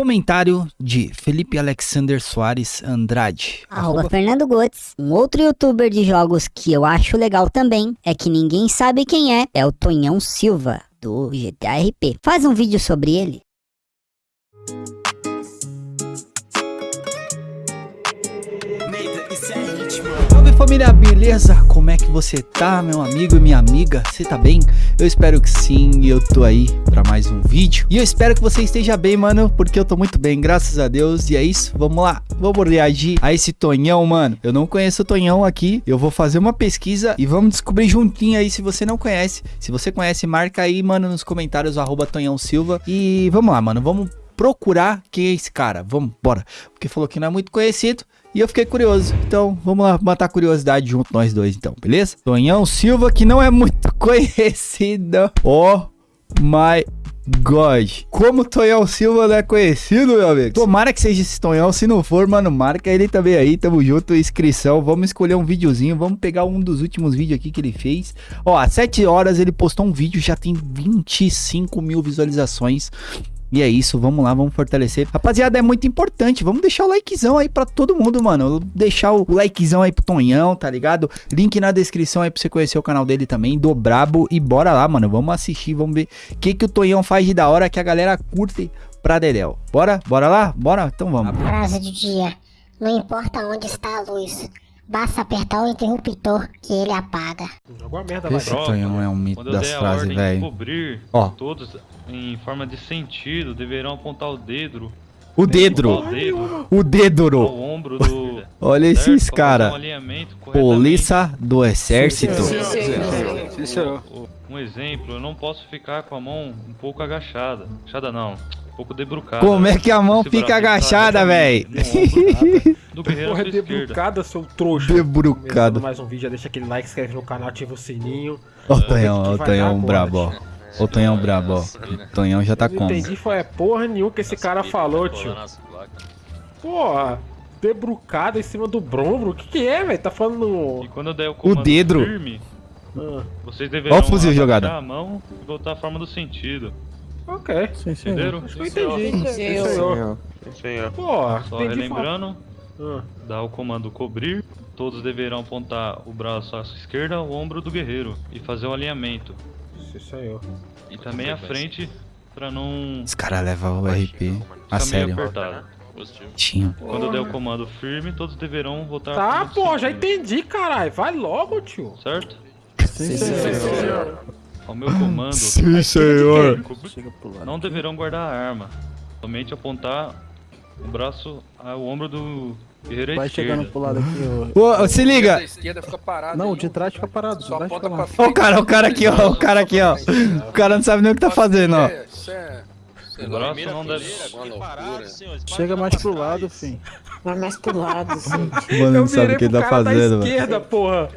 comentário de Felipe Alexander Soares Andrade. Arroba Fernando Gotes. Um outro youtuber de jogos que eu acho legal também é que ninguém sabe quem é, é o Tonhão Silva, do GTA RP. Faz um vídeo sobre ele. Família, beleza? Como é que você tá, meu amigo e minha amiga? Você tá bem? Eu espero que sim, e eu tô aí pra mais um vídeo. E eu espero que você esteja bem, mano, porque eu tô muito bem, graças a Deus. E é isso, vamos lá, vamos reagir a esse Tonhão, mano. Eu não conheço o Tonhão aqui, eu vou fazer uma pesquisa e vamos descobrir juntinho aí se você não conhece. Se você conhece, marca aí, mano, nos comentários, arroba Tonhão Silva. E vamos lá, mano, vamos procurar quem é esse cara. Vamos, bora. Porque falou que não é muito conhecido. E eu fiquei curioso. Então, vamos lá matar a curiosidade junto nós dois, então, beleza? Tonhão Silva, que não é muito conhecido. Oh my God. Como Tonhão Silva não é conhecido, meu amigo? Tomara que seja esse Tonhão. Se não for, mano, marca ele também aí. Tamo junto. Inscrição. Vamos escolher um videozinho. Vamos pegar um dos últimos vídeos aqui que ele fez. Ó, às 7 horas ele postou um vídeo. Já tem 25 mil visualizações. E é isso, vamos lá, vamos fortalecer. Rapaziada, é muito importante, vamos deixar o likezão aí pra todo mundo, mano. Deixar o likezão aí pro Tonhão, tá ligado? Link na descrição aí pra você conhecer o canal dele também, do Brabo. E bora lá, mano, vamos assistir, vamos ver o que, que o Tonhão faz de da hora que a galera curte pra Dedéu. Bora? Bora lá? Bora? Então vamos. Frase do dia. Não importa onde está a luz, basta apertar o interruptor que ele apaga. Alguma merda vai Esse. Tonhão é um mito Quando das frases, velho. cobrir, Ó. todos em forma de sentido deverão apontar o dedo. O O dedro, dedo o ao dedro. ombro do. Olha esses cara. Um. Polícia do exército. Um exemplo, eu não posso ficar com a mão um pouco agachada. Agachada não, um pouco debrucada. Como é que a mão Esse fica agachada, ombro Do guerreiro Porra, esquerda. debrucada, seu trouxa. Debrucado. Começando mais um vídeo, já deixa aquele like, inscreve no canal, ativa o sininho. Ó o Tonhão, o Tonhão brabo, ó. O Tonhão brabo, ó. O Tonhão já tá não como? entendi foi é porra nenhuma que esse cara falou, tio. Porra, debrucada em cima do brombro, o que que é, velho? Tá falando... E quando eu der o comando dedro. firme, Ah, vocês deverão Ó o fuzil jogado. a mão e voltar à forma do sentido. Ok, Entenderam? acho que eu entendi. Sim, senhor. Porra, Só entendi. relembrando, Ah, dá o comando cobrir, todos deverão apontar o braço à sua esquerda, o ombro do guerreiro e fazer o alinhamento. sim, senhor. E também à frente pra não Os caras levam o RP a sério. apertado. Tinha. Quando der o comando firme, todos deverão voltar Tá, pô, já entendi, caralho. Vai logo, tio. Certo? Sim, senhor. Ao meu comando, Sim, senhor. não deverão guardar a arma. Somente apontar o braço ao ombro do guerreiro Vai esquerda. chegando pro lado aqui, ô. Se liga. Esquerda fica. Não, o de trás fica parado, Só aponta pra. Ó o cara, o cara aqui, ó. O cara aqui, ó. O cara não sabe nem o que tá fazendo, ó. É, Isso é. O braço não deve-. Chega mais pro lado, fim. Vai mais pro lado, gente. Mano, não sabe o que ele tá fazendo, mano. esquerda, porra.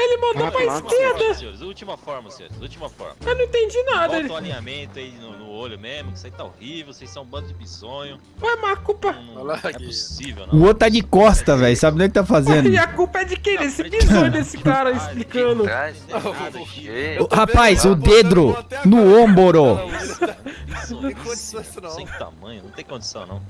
Ele mandou pra esquerda. Senhores, última forma, senhores, última forma. Eu não entendi nada. Ele... Bota o alinhamento aí no, no olho mesmo, que isso aí tá horrível, vocês são um bando de bisonho. Ué, mas a culpa... Não, não, lá não é possível, O não. outro tá de costa, velho. Sabe nem o que tá fazendo. E a culpa é de quem? Desse bisonho desse cara explicando. Rapaz, o dedo no ombro. Bisonho, tem condição isso não. Sem tamanho, não tem condição não.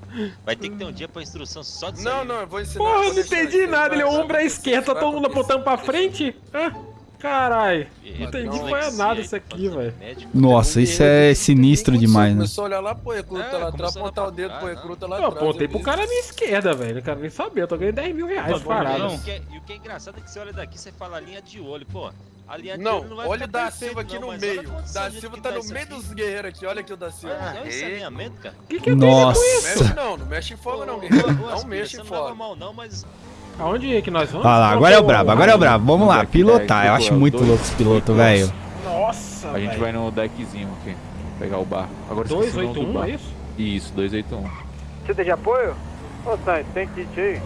Vai ter que ter um dia pra instrução só disso Não, não, eu vou ensinar. Porra, eu não entendi nada. Ele é ombro à esquerda, tá todo mundo apontando pra frente? Hã? Caralho. Não entendi foi nada isso aqui, velho. Nossa, isso é sinistro demais, né? Começou a olhar lá, pô, recruta É, lá atrás, apontar o dedo, trás, recruta lá Eu atrás. apontei pro cara à minha esquerda, velho. Não quero nem saber. Eu tô ganhando 10 mil reais parado. não. E o, que é, e o que é engraçado é que você olha daqui, você fala a linha de olho, pô. A linha de Não, não vai olha o da Silva aqui não, no olha meio. Da Silva que tá no meio aqui. dos guerreiros aqui, olha aqui o da Silva. Olha esse alinhamento, cara. O que, que eu tenho a ver com isso? Nossa. Mexe não, não mexe em fogo não, guerreiro. Não mexe você em não fogo. mal não, mas Aonde é que nós vamos? Olha lá, agora é o brabo, agora é o brabo. Vamos lá, pilotar. Eu acho muito louco esse piloto, velho. Nossa, A gente vai no deckzinho aqui, pegar o barco. Agora eu esqueci o nome do 281, é isso? Isso, 281. Precisa de apoio? Ô, Santos, tem kit aí?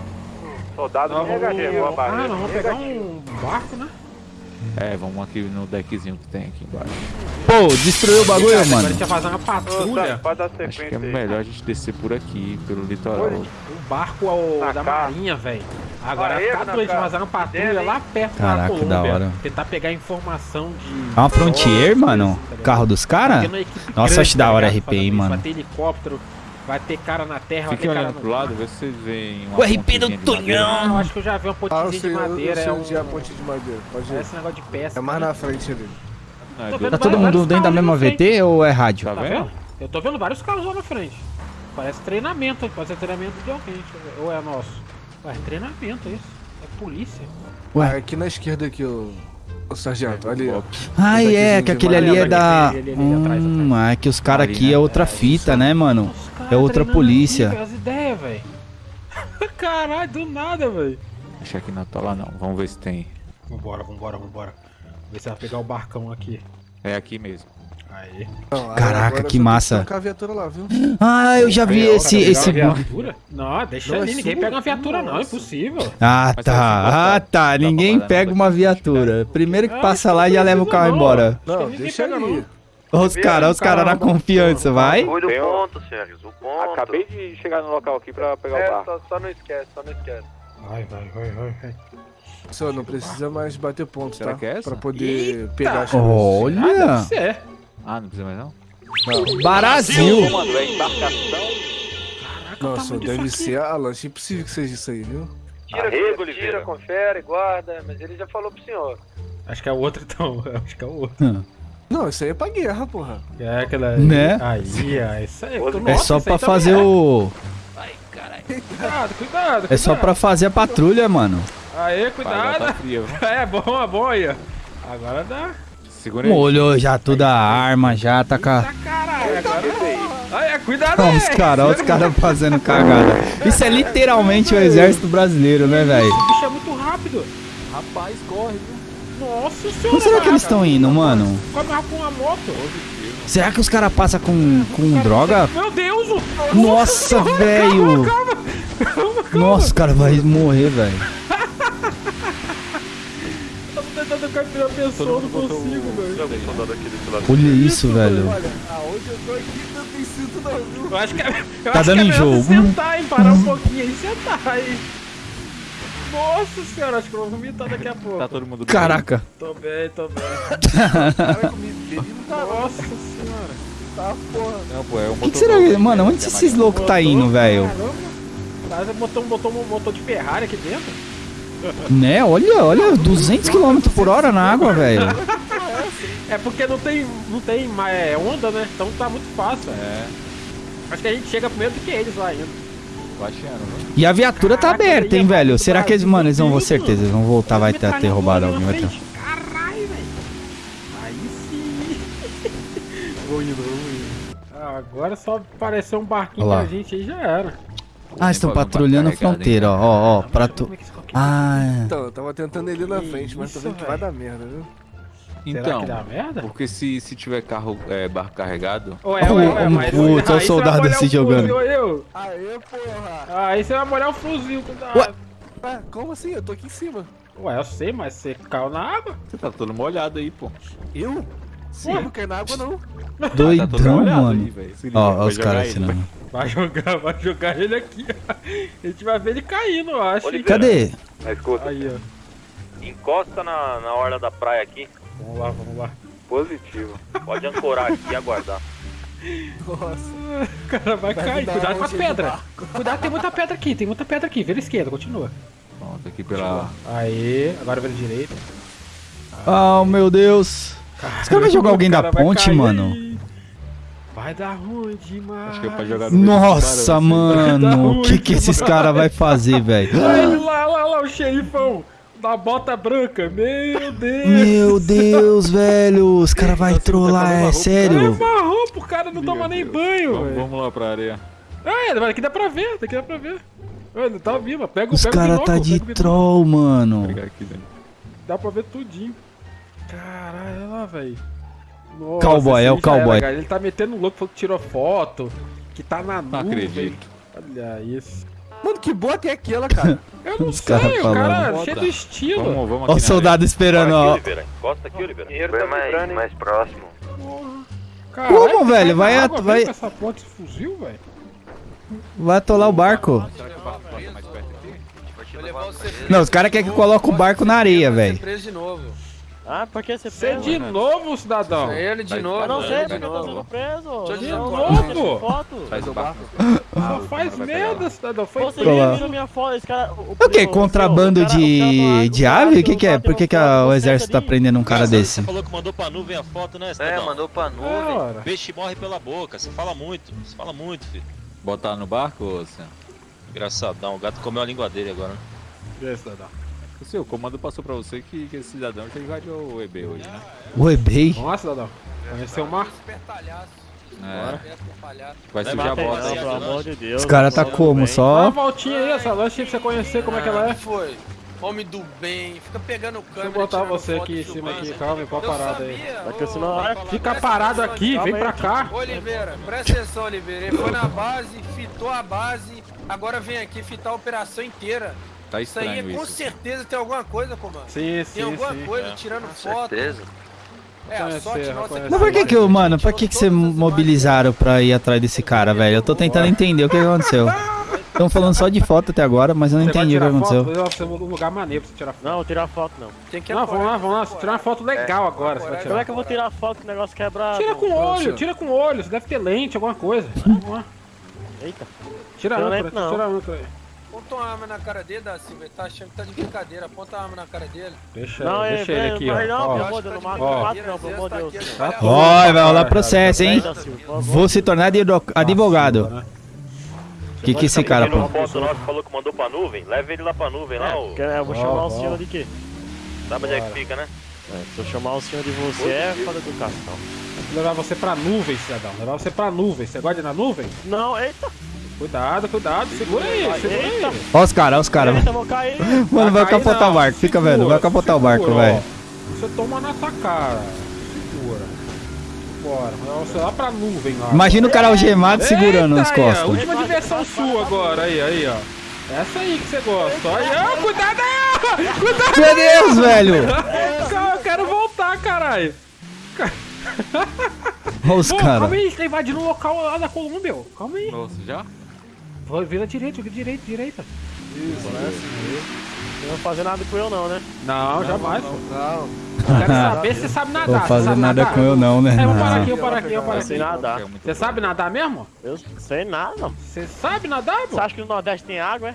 Soldado vamos... negativo, boa Ah, barreira. nós vamos pegar um barco, né? É, vamos aqui no deckzinho que tem aqui embaixo. Pô, destruiu o bagulho, Agora a mano. gente vai fazer uma patrulha. Acho que é melhor a gente descer por aqui, pelo litoral. Um barco ao, Na da cara. marinha, velho. Agora, ficar na doente cara. fazer uma patrulha lá perto Caraca, da Colômbia. da hora. Tentar pegar informação de... É uma Frontier, mano? tá? Carro dos caras? É Nossa, grande, acho da tá hora? RP, hein, mano. Vai ter helicóptero, Vai ter cara na terra, vai Fiquem ter cara olhando no pro lado, vê se vocês veem uma O RP do madeira. Ah, eu acho que eu já vi uma Ah, eu pontezinha sei, de eu, eu madeira. sei é onde é a um... ponte de madeira. Pode ir. É esse negócio de pesca. É mais na frente ali. Não, é Tá todo vários mundo dentro da mesma. VT ou é rádio? Tá Tá vendo? vendo? Eu tô vendo vários carros lá na frente. Parece treinamento, pode ser treinamento de alguém. eu. Ou é nosso? Ué, é treinamento isso. É polícia. Ué. Ah, aqui na esquerda aqui, o, o sargento. Ali, ó. Ah, Esse é, que aquele ali é madeira. da. Hum, é que os caras aqui é outra fita, né, mano? É outra polícia. As ideias, velho. Caralho, do nada, velho. Acho que não tá lá não. Vamos ver se tem. Vambora, vambora, vambora. Ver se vai pegar o barcão aqui. É aqui mesmo. Aí. Caraca, agora que massa. a viatura lá, viu? Ah, eu já vi ó, esse. esse... viatura? Não, deixa Não, é ali. Ninguém sua? pega uma viatura, não. É Nossa. impossível. Ah, Mas tá. Ah, tá. Ninguém pega uma viatura. Primeiro que Ah, passa lá já leva o carro não. embora. Não, ninguém deixa pega, ali. Olha os caras, os caras na confiança, vai. Cuida Tem do ponto, Sérgio. O ponto. Acabei de chegar no local aqui pra pegar o É, barco. só, só não esquece, só não esquece. Vai, vai, vai, vai, vai. Só não precisa mais bater ponto, Será tá? que é essa? Pra poder Eita! pegar as Ah, Olha. deve ser. Ah, não precisa mais não? Brasil. Mano, é embarcação. Nossa, deve ser a lancha. Impossível que seja isso aí, viu? Tira, Arrego, tira, Oliveira. confere, guarda, mas ele já falou pro senhor. Acho que é o outro, então. Acho que é o outro. Não, isso aí é pra guerra, porra. É aquela. Né? Aí, ó. Isso aí. É É Nossa, só aí pra fazer é. o. Cuidado, cuidado. É só pra fazer a patrulha, mano. Aê, Vai, cuidado. tá viu? É bom, é bom aí, ó. Agora dá. Segura aí. Molhou já toda a arma, já tá com a. Tá caralho, agora. Aí, cuidado Olha aí. os caras, olha os caras fazendo cagada. Isso é literalmente o exército brasileiro, né, velho? Esse bicho é muito rápido. Rapaz, corre, viu? Nossa senhora. Onde será que eles estão indo, mano? Mais com uma moto. Será que os caras passam com, com droga? Meu Deus! o- Nossa, velho! Nossa, o cara vai morrer, velho. Eu tô tentando capturar a pessoa, não consigo, velho. Olha isso, velho. Olha, aonde eu tô aqui não tem cinto viu? Eu acho que é, eu Tá acho dando que é melhor enjoo. você sentar, hein? Parar um pouquinho aí e sentar aí. Nossa senhora, acho que eu vou vomitar daqui a pouco. Tá todo mundo bem? Caraca. Tô bem, tô bem. Tá Nossa senhora. tá, porra. Não, pô, é um O que, será que. Mano, onde esses loucos tá indo, velho? Caramba. O cara botou, botou um motor de Ferrari aqui dentro. Né? Olha, olha, 200 km por hora na água, velho. É porque não tem, não tem mais é, onda, né? Então tá muito fácil. É, Acho que a gente chega primeiro do que eles lá ainda. Baixando, viu? E a viatura tá Caraca, aberta, aí hein, é velho? Será que eles, mano, eles vão, com certeza, eles vão voltar, vai ter, ter roubado alguém, vai ter. Caralho, velho. Aí sim. vou indo, vou indo. Ah, agora só apareceu um barquinho Olha lá. pra gente aí já era. Ah, estão patrulhando a fronteira, ó, ó, ó, pra tu... É Ah, Então, eu tava tentando ele na frente, mas tô vendo que vai dar merda, viu? Será Então, que dá merda? porque se, se tiver carro, é, barco carregado, Ué, ué, ué, Um mas putz, olha o soldado o jogando. fuzil. Aê, porra! Aí você vai molhar o fuzil. Ué. Ué, como assim? Eu tô aqui em cima. Ué, eu sei, mas você caiu na água? você tá todo molhado aí, pô. Eu? Sim, Ué. não quero na água não. tá doidão, molhado mano. aí, Ó, os caras ele, assinando. Vai jogar, vai jogar ele aqui. A gente vai ver ele caindo, eu acho. Cadê? Mas escuta, Aí, ó. encosta na, na orla da praia aqui. Vamos lá, vamos lá. Positivo. Pode ancorar aqui e aguardar. Nossa. O cara vai, Vai cair. Cuidado com as pedras. Cuidado, tem muita pedra aqui, tem muita pedra aqui. Vira esquerda, continua. Pronto, aqui pela... Aí, agora vira direita. Oh, meu Deus. Os caras vão jogar alguém da cara vai ponte, cair mano? Vai dar ruim demais. Acho que é pra jogar no Nossa, caras, mano. O que que esses caras vai fazer, velho? Olha ele lá, lá, lá, o xerifão da bota branca. Meu Deus. Meu Deus, velho. Os caras vai trollar, é Cara, sério? marrom pro cara não Meu toma nem Deus. banho, Vamos, velho. vamos lá pra areia. Ah, é, daqui dá pra ver, daqui dá pra ver. Olha, ele tá vivo, pega, Os pega o caras tá binóculo, de pega o binóculo. troll, mano. aqui. Dá pra ver tudinho. Caralho, olha lá, velho. Nossa, Cowboy, é o era, cowboy. cara. Ele tá metendo louco, falou que tirou foto, que tá na Não nuvem. acredito. Olha isso. Mano, que bota é aquela, cara? Eu não Os sei, cara o cara é Bota. cheio de estilo. Vamos, vamos aqui Ó o soldado esperando, ó. Oliveira. Encosta aqui, Oliveira. Tá mais, mais próximo. Caralho, Como, velho? Vai vai- com essa porta de fuzil, velho. Vai atolar o barco. areia. Será que o barco passa mais perto aqui? Vai levar você Não, os caras querem que coloque o barco na areia, velho. De. Ah, por que você Você preso? de novo, cidadão? É ele de novo. Eu não sei ele porque de eu tô sendo preso. Deixa eu De novo? foto. Faz o barco. Só faz merda, cidadão. Foi Você viu minha foto, esse cara... O, O que? Contrabando o cara- o de, cara- de o cara ave? que O que que é? Por que, que foto o exército tá prendendo um cara Você desse? falou que mandou pra nuvem a foto, né, É, cidadão? mandou pra É, nuvem. Peixe morre pela boca, você fala muito, você fala muito, filho. Botar no barco, ô, Sam? Engraçadão, o gato comeu a língua dele agora, né? E aí, cidadão? O seu comando passou pra você que, que esse cidadão já invadiu o EB hoje, né? O eBay? Vamos lá, cidadão. Conheceu o mar? É. Vai sujar a bota. pelo amor de Deus. Os caras tá como? bem. Dá uma Só. voltinha aí, essa lanche pra você conhecer como é que ela é. Foi. Homem do bem, fica pegando câmera. eu botar você aqui em cima aqui, calma, qual a parada aí. é. Fica parado atenção aqui, vem aí. pra cá. Ô, Oliveira, presta atenção, Oliveira. Ele foi na base, fitou a base, agora vem aqui fitar a operação inteira. Tá Isso aí é estranho com isso. certeza tem alguma coisa, comando. Sim, Tem sim, alguma sim. coisa é. tirando foto. É, a sorte nossa é. Mas por que que, mano, por que que você mobilizaram pra ir atrás desse cara, velho? Eu tô tentando entender o que aconteceu. Estão falando só de foto até agora, mas eu não Você entendi o que foto? aconteceu. Vou levar você um lugar maneiro pra você tirar foto. Não, tirar foto não. Tem que Não, vamos lá, vamos lá. Tirar uma foto legal agora. Você vai Como tirar. é que eu vou tirar foto com o negócio quebrado? Tira com olho, tira com olho. Você deve ter lente, alguma coisa. Vamos lá. Eita. Tira a Não âncora, tira a âncora aí. Aponta uma arma na cara dele, da Silva. Ele tá achando que tá de brincadeira. Aponta a arma na cara dele. Deixa, Não, deixa é, ele é, aqui, vai não, ó. ó. de Deus, não mata, Ó. não mata não, pelo amor de Deus. Tá tudo, Vai, rolar cara. processo, hein? Vou se tornar advo- advogado. né? O que que esse cara... Aquele foto nosso falou que mandou pra nuvem, leva ele lá pra nuvem, lá, É, ô. porque eu vou Ó, chamar ó. o senhor de quê? Sabe onde é que fica, né? É, se eu chamar o senhor de você é falta de educação. Vou levar você pra nuvem, cidadão. Levar você pra nuvem. Você gosta de ir na nuvem? Não, eita, Cuidado, cuidado. Segura aí, segura eita, aí. Ó os caras, ó os caras. Mano, vai cair capotar não, o barco. Fica vendo, vai capotar o barco, velho. Você toma na sua cara. Segura. Bora, você lá pra nuvem lá. Imagina o cara algemado segurando Eita nas aí, ó, costas. última diversão sua agora, aí, aí, ó. Essa aí que você gosta. Aí, cuidado aí, ó. Cuidado Meu Deus, velho! Calma, eu quero voltar, caralho. Olha os caras. calma aí, você tá invadindo o local lá da Colômbia, ó. Calma aí. Nossa, já? Vira direita, vira direita, direita. Você não vai fazer nada com eu não, né? Não, jamais, pô. Não. Eu quero saber se você sabe nadar. Vou fazer sabe nada nadar? com eu não, né? É, vou parar Não. aqui, eu parar aqui, eu parar Eu aqui. sei nadar. É Você sabe nadar mesmo? Eu sei nada. Você sabe nadar, pô? Você acha que no Nordeste tem água, é?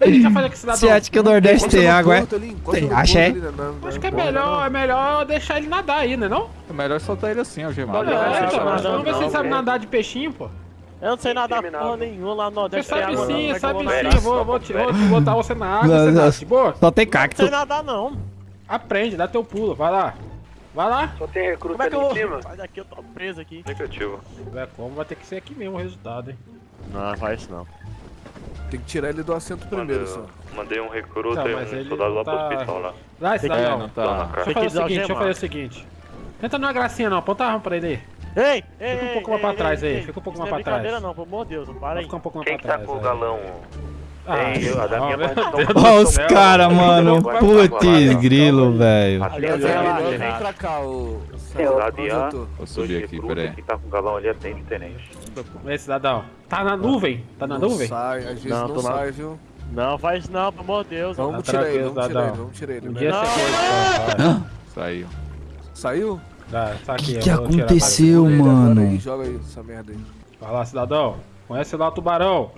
É. Você acha que o Nordeste tem água, é? Tem, acha é? Acho que é melhor, é melhor deixar ele nadar aí, né não? É melhor soltar ele assim, algemado. Não, É, não, então, não, acho que não, vamos ver se ele não, sabe não. nadar de peixinho, pô. Eu não sei nadar porra nenhuma lá no Você Nordeste. tem sabe não. sim, é que eu sabe vou sim. Eu vou, vou, te, vou te botar você na água, Não, você não. nada de boa? Só tem Não cacto. sei nadar não. Aprende, dá teu pulo, vai lá. Vai lá. Só tem recruta Como é que eu ali vou? em cima. Sai daqui, eu tô preso aqui. Negativo. É como, vai ter que ser aqui mesmo o resultado, hein. Não, faz isso não. Tem que tirar ele do assento primeiro, só. Mandei um recruta Tá, e um soldado lá pro tá- hospital lá. Vai, cidadão. não tá. Deixa eu fazer o seguinte, deixa eu fazer o seguinte. Tenta não é gracinha não, aponta a arma pra ele aí. Ei, ei, Fica um ei, pouco mais ei, pra ei, trás aí, ei, fica um pouco mais não é pra trás. brincadeira não, pelo amor de Deus, não para aí. ficar um pouco mais Quem pra que trás. tá com o aí. galão? Ah, Tem, a da minha mão. Olha os caras, mano. Putz, grilo, velho. Vem pra cá, o. Tô? Vou subir aqui, peraí. Quem tá com o galão ali atende, tenente. Ei, cidadão. Tá na nuvem? Tá na Não nuvem? sai, às vezes Não, não, sai, viu? Não, faz não, pelo amor de Deus. Vamos Tá tirar ele, vamos tirar ele, vamos tirar ele. Não, foi. Vai. Saiu. Saiu? Tá, tá aqui. Que que aconteceu? Mano. aí, Joga aí essa merda aí. Vai lá, cidadão. Conhece lá o tubarão.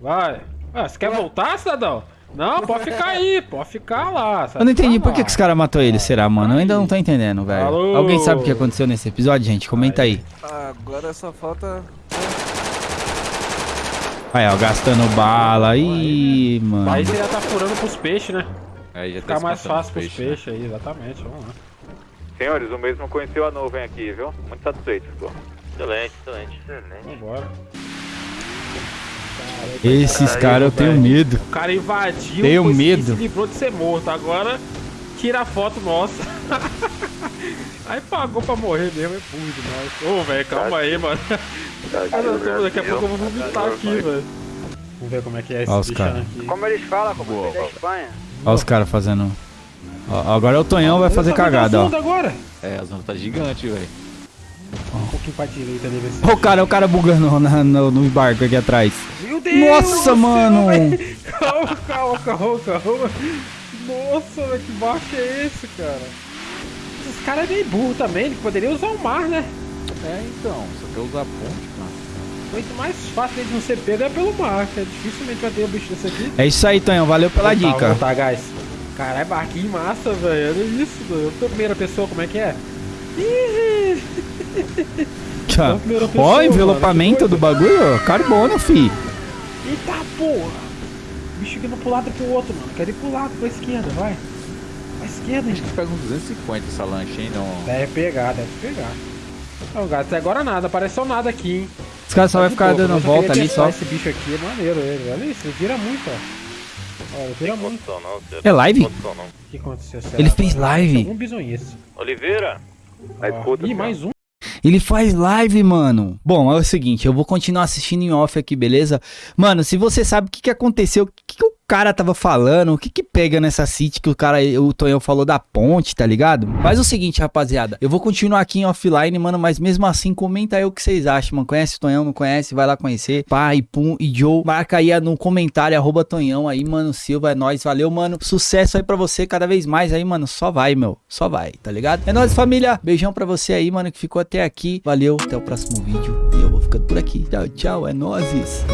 Vai. Ah, você quer voltar, cidadão? Não, pode ficar aí, pode ficar lá. Eu não entendi por que, que os caras matou ele, será, mano? Eu ainda não tô entendendo, velho. Alô? Alguém sabe o que aconteceu nesse episódio, gente? Comenta aí. Agora só falta. Aí, ó, gastando bala. Ih, mano. Aí você já tá furando pros peixes, né? Aí já Ficar tá mais espantando fácil pros os né? peixes aí, exatamente. Vamos lá. Senhores, o mesmo conheceu a nuvem aqui, viu? Muito satisfeito, pô. Excelente, excelente. Vambora. Esses caras eu tenho medo. O cara invadiu, Tenho foi- medo. se livrou de ser morto. Agora tira a foto nossa. aí pagou pra morrer mesmo, é burro demais. Ô, velho, calma aí, mano. Cara, eu tô- daqui a pouco eu vou vomitar aqui, velho. Vamos ver como é que é esse os cara. aqui. Como eles falam, como é da Espanha. Ó os caras fazendo. Ó, agora o Tonhão vai fazer tá cagada, ó. agora. É, as ondas tá gigante, velho. Um pouquinho pra direita ali, ver se... Ó o cara, o cara bugando na- no, no barco aqui atrás. Meu Deus Nossa, mano. velho. Calma, calma, calma, calma. Nossa, velho, que barco é esse, cara? Esses caras é meio burro também, ele poderia usar o mar, né? É, então, só quer usar a ponte, mano. Muito mais fácil deles não ser pego é pelo mar, que é dificilmente vai ter um bicho desse aqui. É isso aí, Tonhão. Valeu pela Voltar, dica. Voltar, guys. Caralho, barquinho massa, velho. Olha isso, tô primeira pessoa, como é que é? Ih! Tchau. Ó, mano, envelopamento do bagulho, ó. Carbono, fi. Eita porra! O bicho indo pro lado e pro outro, mano. Quero ir pro lado, pra esquerda, vai. Pra esquerda, Acho hein? que pega uns 250 essa lancha, hein? Não. Deve pegar, deve pegar. Não, gato, até agora nada, apareceu nada aqui, hein? Os caras só Tá vai ficar dando volta ali só. Esse bicho aqui é maneiro, ele. Olha isso, ele vira muito, ó. Olha, vira muito. É live? O que aconteceu? será? Ele fez live. Bizonhice. Oliveira? Ó, Ih, mais um. Ele faz live, mano. Bom, é o seguinte, eu vou continuar assistindo em off aqui, beleza? Mano, se você sabe o que, que aconteceu, o que, que o cara tava falando, o que que pega nessa city que o cara, o Tonhão falou da ponte, tá ligado? Faz o seguinte, rapaziada, eu vou continuar aqui em offline, mano, mas mesmo assim, comenta aí o que vocês acham, mano. Conhece o Tonhão, não conhece? Vai lá conhecer. Pai, Pum e Joe, marca aí no comentário, arroba Tonhão aí, mano, Silva, é nóis, valeu, mano. Sucesso aí pra você cada vez mais aí, mano, só vai, meu, só vai, tá ligado? É nóis, família, beijão pra você aí, mano, que ficou até aqui. Valeu, até o próximo vídeo e eu vou ficando por aqui. Tchau, tchau, é nóis.